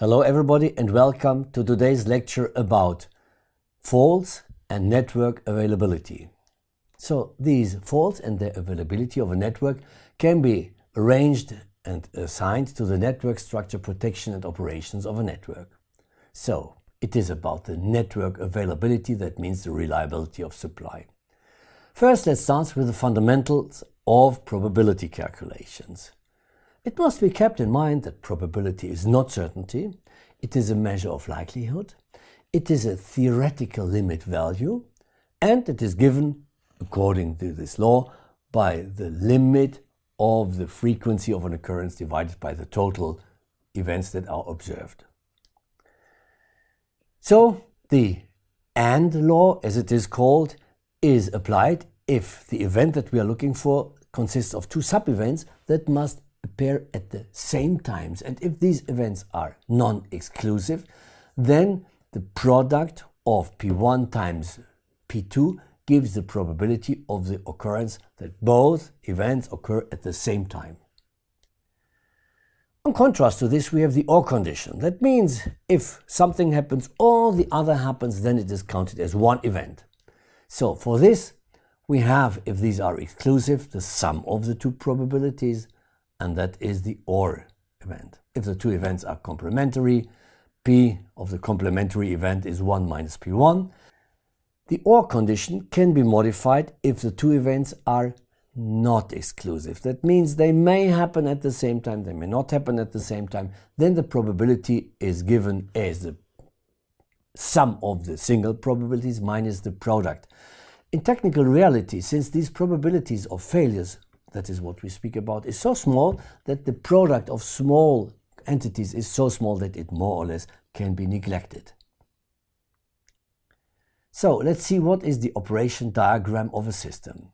Hello everybody and welcome to today's lecture about faults and network availability. So these faults and the availability of a network can be arranged and assigned to the network structure protection and operations of a network. So it is about the network availability, that means the reliability of supply. First let's start with the fundamentals of probability calculations. It must be kept in mind that probability is not certainty, it is a measure of likelihood, it is a theoretical limit value, and it is given, according to this law, by the limit of the frequency of an occurrence divided by the total events that are observed. So the AND law, as it is called, is applied if the event that we are looking for consists of two sub-events that must appear at the same times. And if these events are non-exclusive, then the product of P1 times P2 gives the probability of the occurrence that both events occur at the same time. In contrast to this, we have the OR condition. That means if something happens or the other happens, then it is counted as one event. So for this, we have, if these are exclusive, the sum of the two probabilities and that is the OR event. If the two events are complementary, P of the complementary event is 1 minus P1. The OR condition can be modified if the two events are not exclusive. That means they may happen at the same time, they may not happen at the same time. Then the probability is given as the sum of the single probabilities minus the product. In technical reality, since these probabilities of failures that is what we speak about, is so small that the product of small entities is so small that it more or less can be neglected. So let's see what is the operation diagram of a system.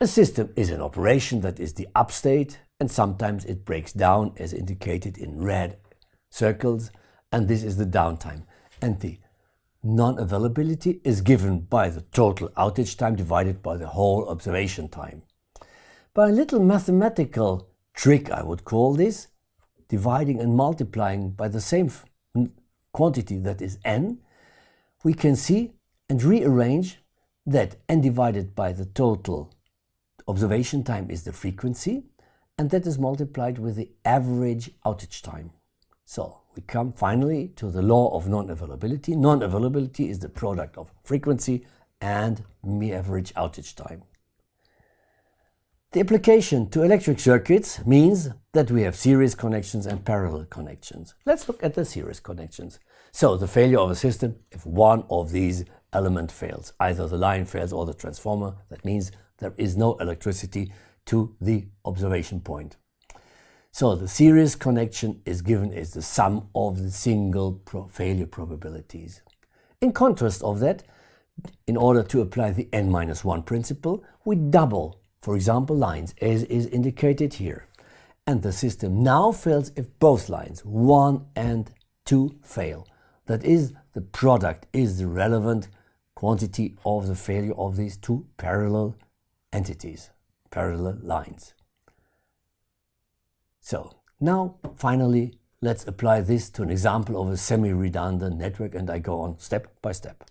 A system is an operation that is the upstate and sometimes it breaks down as indicated in red circles and this is the downtime. And the non-availability is given by the total outage time divided by the whole observation time. By a little mathematical trick, I would call this, dividing and multiplying by the same quantity that is n, we can see and rearrange that n divided by the total observation time is the frequency and that is multiplied with the average outage time. So we come finally to the law of non-availability. Non-availability is the product of frequency and average outage time. The application to electric circuits means that we have series connections and parallel connections. Let's look at the series connections. So the failure of a system, if one of these element fails, either the line fails or the transformer, that means there is no electricity to the observation point. So the series connection is given as the sum of the single pro failure probabilities. In contrast of that, in order to apply the n-1 principle, we double for example lines as is indicated here. And the system now fails if both lines 1 and 2 fail. That is, the product is the relevant quantity of the failure of these two parallel entities, parallel lines. So now finally let's apply this to an example of a semi-redundant network and I go on step by step.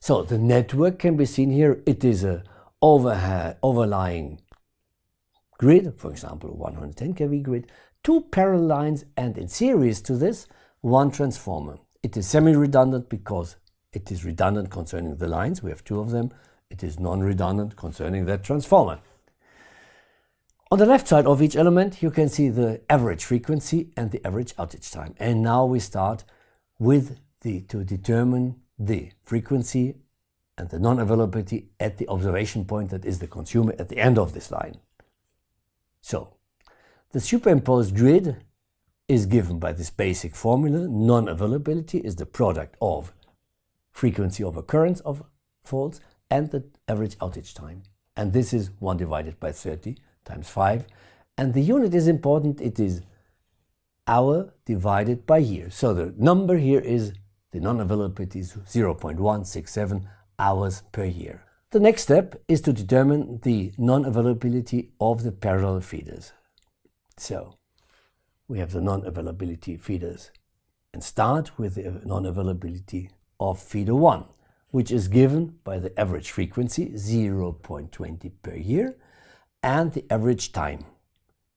So the network can be seen here. It is a overhead, overlying grid, for example 110 kV grid, two parallel lines and in series to this one transformer. It is semi-redundant because it is redundant concerning the lines, we have two of them. It is non-redundant concerning that transformer. On the left side of each element you can see the average frequency and the average outage time. And now we start with the to determine the frequency and the non-availability at the observation point that is the consumer at the end of this line. So, the superimposed grid is given by this basic formula. Non-availability is the product of frequency of occurrence of faults and the average outage time. And this is 1 divided by 30 times 5. And the unit is important. It is hour divided by year. So the number here is the non-availability is 0.167 hours per year. The next step is to determine the non-availability of the parallel feeders. So we have the non-availability feeders and start with the non-availability of feeder 1, which is given by the average frequency 0.20 per year and the average time.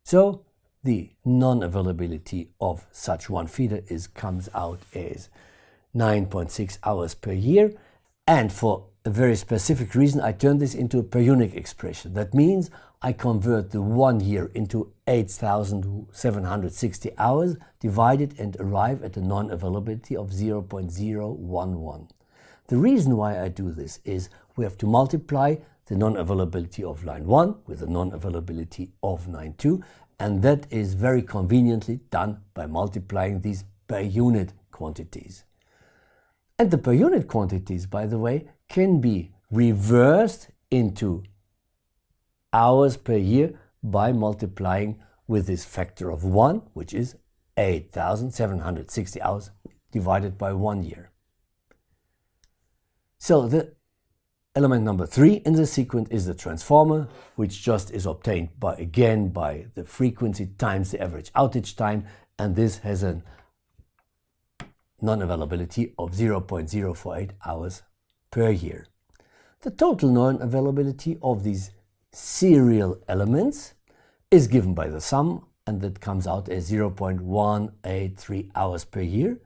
So the non-availability of such one feeder is comes out as 9.6 hours per year and for a very specific reason I turn this into a per unit expression. That means I convert the one year into 8,760 hours divided and arrive at a non-availability of 0.011. The reason why I do this is we have to multiply the non-availability of line 1 with the non-availability of line 2 and that is very conveniently done by multiplying these per unit quantities. And the per unit quantities, by the way, can be reversed into hours per year by multiplying with this factor of 1, which is 8,760 hours divided by one year. So the element number 3 in the sequence is the transformer, which just is obtained by again by the frequency times the average outage time, and this has a non-availability of 0.048 hours per year. The total non-availability of these serial elements is given by the sum and that comes out as 0.183 hours per year.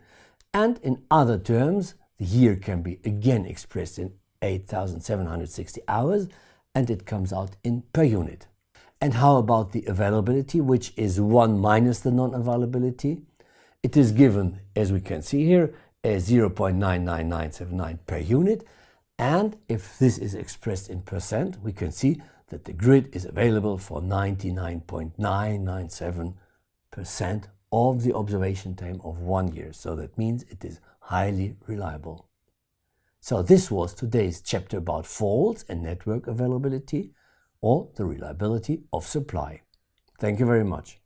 And in other terms, the year can be again expressed in 8,760 hours and it comes out in per unit. And how about the availability, which is 1 minus the non-availability? It is given, as we can see here, as 0.99979 per unit. And if this is expressed in percent, we can see that the grid is available for 99.997% of the observation time of one year. So that means it is highly reliable. So this was today's chapter about faults and network availability or the reliability of supply. Thank you very much.